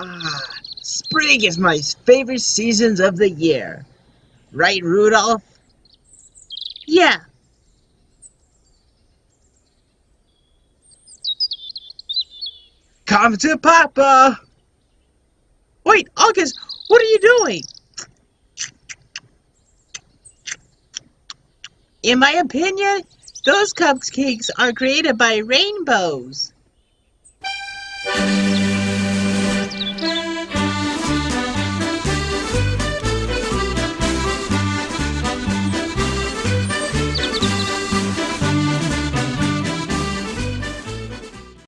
Ah, spring is my favorite seasons of the year. Right, Rudolph? Yeah. Come to Papa! Wait, August, what are you doing? In my opinion, those cupcakes are created by rainbows.